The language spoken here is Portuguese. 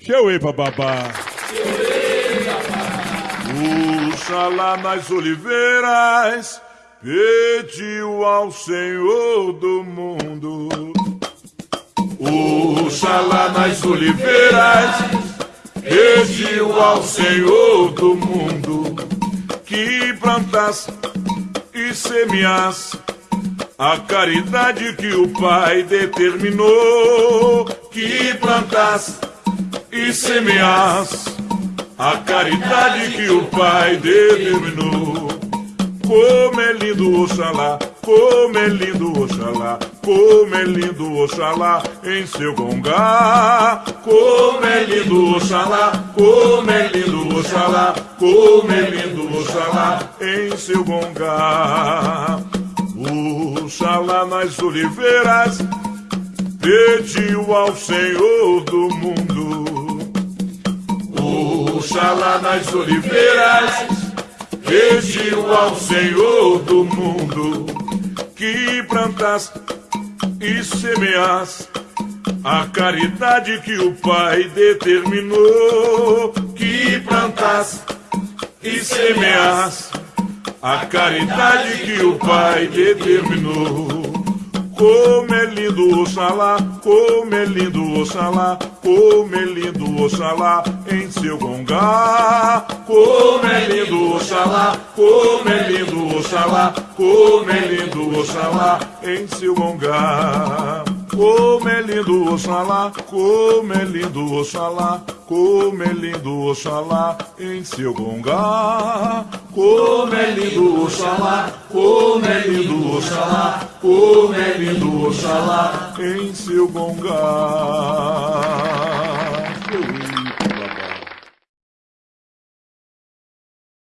Cheuê, papapá. Oxalá nas oliveiras pediu ao Senhor do mundo. Oxalá nas oliveiras pediu ao Senhor do mundo que plantasse e semeasse a caridade que o Pai determinou que plantasse e semeasse a caridade que o Pai determinou. Como é lindo Oxalá, como é lindo Oxalá, como é lindo Oxalá em seu gongá. Como é lindo Oxalá, como é lindo Oxalá, como é lindo Oxalá em seu gongá. Oxalá nas oliveiras pediu ao Senhor do mundo. Oxalá nas oliveiras pediu ao Senhor do mundo que plantasse e semeasse a caridade que o Pai determinou que plantasse e semeasse a caridade que o Pai determinou. Como é lindo Oxalá, como é lindo Oxalá, como é lindo Oxalá em seu gongá. Como é lindo Oxalá, como é lindo Oxalá, como é lindo Oxalá em seu gongá. Como é lindo Oxalá, como é lindo Oxalá, como é lindo Oxalá em seu gongá. Como é lindo Oxalá, como é lindo Oxalá, como é lindo Oxalá em seu gongá.